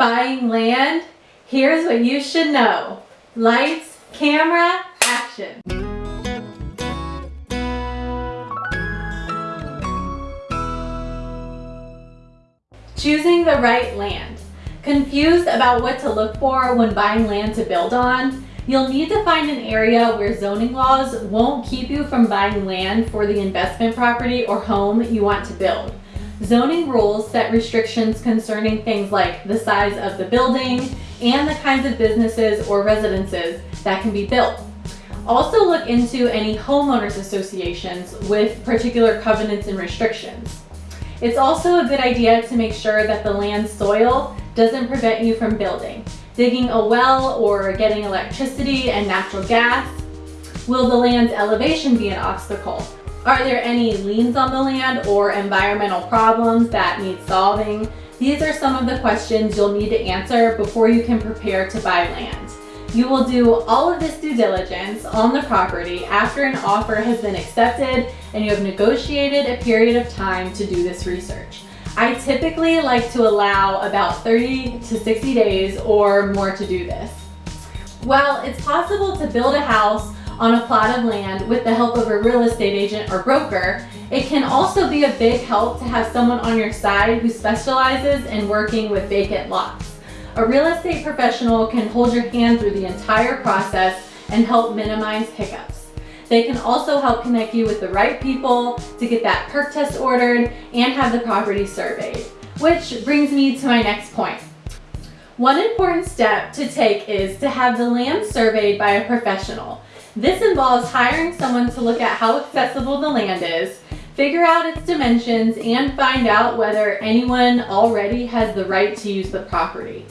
Buying land? Here's what you should know. Lights, camera, action. Choosing the right land. Confused about what to look for when buying land to build on? You'll need to find an area where zoning laws won't keep you from buying land for the investment property or home you want to build. Zoning rules set restrictions concerning things like the size of the building and the kinds of businesses or residences that can be built. Also look into any homeowners associations with particular covenants and restrictions. It's also a good idea to make sure that the land soil doesn't prevent you from building. Digging a well or getting electricity and natural gas. Will the land's elevation be an obstacle? Are there any liens on the land or environmental problems that need solving? These are some of the questions you'll need to answer before you can prepare to buy land. You will do all of this due diligence on the property after an offer has been accepted and you have negotiated a period of time to do this research. I typically like to allow about 30 to 60 days or more to do this. While it's possible to build a house on a plot of land with the help of a real estate agent or broker, it can also be a big help to have someone on your side who specializes in working with vacant lots. A real estate professional can hold your hand through the entire process and help minimize hiccups. They can also help connect you with the right people to get that perc test ordered and have the property surveyed. Which brings me to my next point. One important step to take is to have the land surveyed by a professional. This involves hiring someone to look at how accessible the land is, figure out its dimensions, and find out whether anyone already has the right to use the property.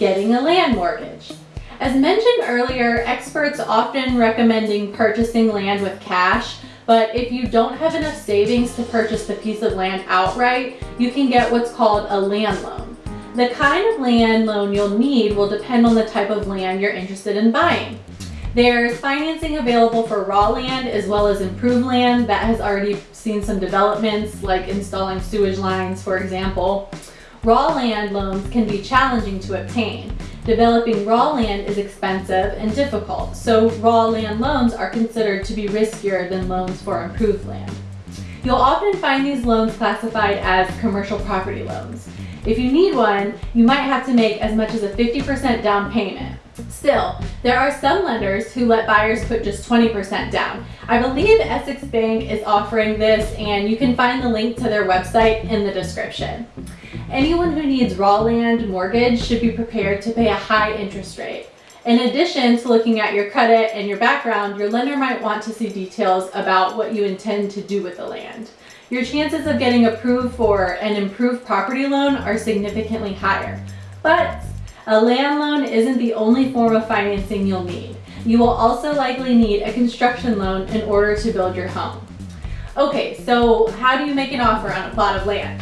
Getting a land mortgage. As mentioned earlier, experts often recommending purchasing land with cash, but if you don't have enough savings to purchase the piece of land outright, you can get what's called a land loan. The kind of land loan you'll need will depend on the type of land you're interested in buying. There's financing available for raw land as well as improved land that has already seen some developments like installing sewage lines, for example. Raw land loans can be challenging to obtain. Developing raw land is expensive and difficult, so raw land loans are considered to be riskier than loans for improved land. You'll often find these loans classified as commercial property loans. If you need one, you might have to make as much as a 50% down payment. Still, there are some lenders who let buyers put just 20% down. I believe Essex Bank is offering this and you can find the link to their website in the description. Anyone who needs raw land mortgage should be prepared to pay a high interest rate. In addition to looking at your credit and your background, your lender might want to see details about what you intend to do with the land. Your chances of getting approved for an improved property loan are significantly higher. But a land loan isn't the only form of financing you'll need. You will also likely need a construction loan in order to build your home. Okay, so how do you make an offer on a plot of land?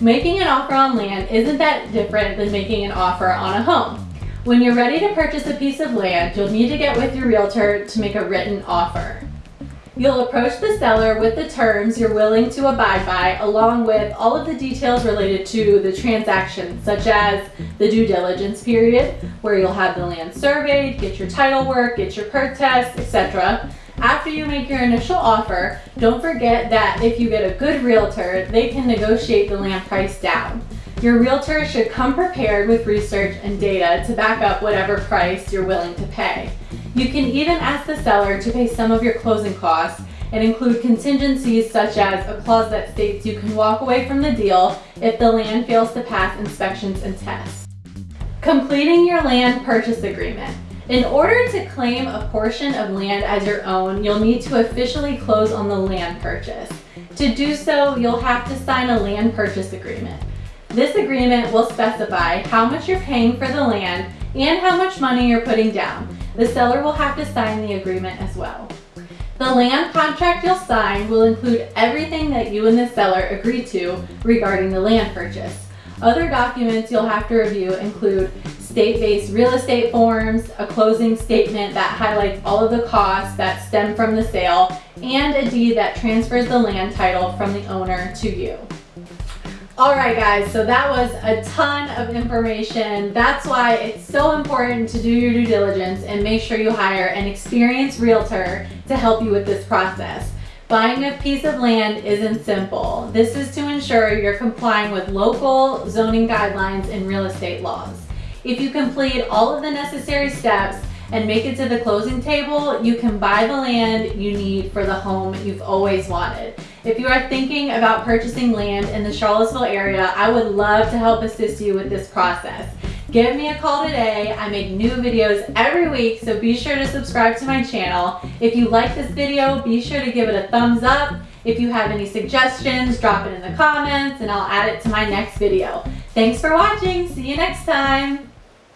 Making an offer on land isn't that different than making an offer on a home. When you're ready to purchase a piece of land, you'll need to get with your realtor to make a written offer. You'll approach the seller with the terms you're willing to abide by along with all of the details related to the transaction such as the due diligence period where you'll have the land surveyed, get your title work, get your perc test, etc. After you make your initial offer, don't forget that if you get a good realtor, they can negotiate the land price down. Your realtor should come prepared with research and data to back up whatever price you're willing to pay. You can even ask the seller to pay some of your closing costs and include contingencies such as a clause that states you can walk away from the deal if the land fails to pass inspections and tests. Completing your land purchase agreement. In order to claim a portion of land as your own, you'll need to officially close on the land purchase. To do so, you'll have to sign a land purchase agreement. This agreement will specify how much you're paying for the land and how much money you're putting down. The seller will have to sign the agreement as well. The land contract you'll sign will include everything that you and the seller agreed to regarding the land purchase. Other documents you'll have to review include state-based real estate forms, a closing statement that highlights all of the costs that stem from the sale, and a deed that transfers the land title from the owner to you. All right, guys, so that was a ton of information. That's why it's so important to do your due diligence and make sure you hire an experienced realtor to help you with this process. Buying a piece of land isn't simple. This is to ensure you're complying with local zoning guidelines and real estate laws. If you complete all of the necessary steps and make it to the closing table, you can buy the land you need for the home you've always wanted. If you are thinking about purchasing land in the Charlottesville area, I would love to help assist you with this process. Give me a call today. I make new videos every week, so be sure to subscribe to my channel. If you like this video, be sure to give it a thumbs up. If you have any suggestions, drop it in the comments and I'll add it to my next video. Thanks for watching. See you next time.